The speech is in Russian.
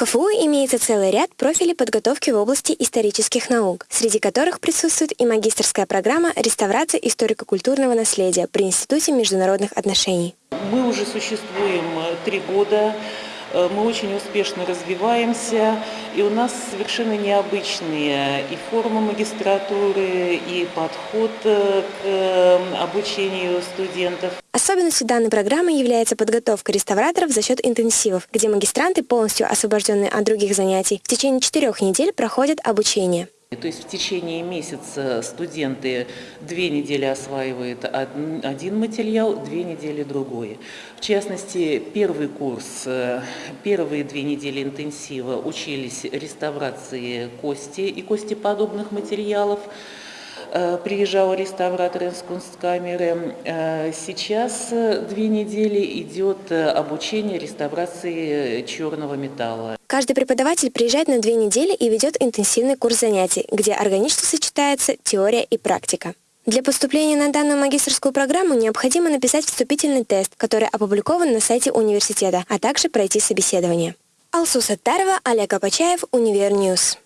КФУ имеется целый ряд профилей подготовки в области исторических наук, среди которых присутствует и магистрская программа «Реставрация историко-культурного наследия» при Институте международных отношений. Мы уже существуем э, три года. Э, мы очень успешно развиваемся, и у нас совершенно необычные и формы магистратуры, и подход э, к обучению студентов. Особенностью данной программы является подготовка реставраторов за счет интенсивов, где магистранты, полностью освобожденные от других занятий, в течение четырех недель проходят обучение. То есть в течение месяца студенты две недели осваивают один материал, две недели другой. В частности, первый курс, э, первые две недели интенсива учились реставрации кости и костеподобных материалов. Э, приезжал реставратор из Кунсткамеры. Э, сейчас две недели идет обучение реставрации черного металла. Каждый преподаватель приезжает на две недели и ведет интенсивный курс занятий, где органично сочетается теория и практика. Для поступления на данную магистрскую программу необходимо написать вступительный тест, который опубликован на сайте университета, а также пройти собеседование. Алсу Саттарова, Олег Апачаев, Универ News.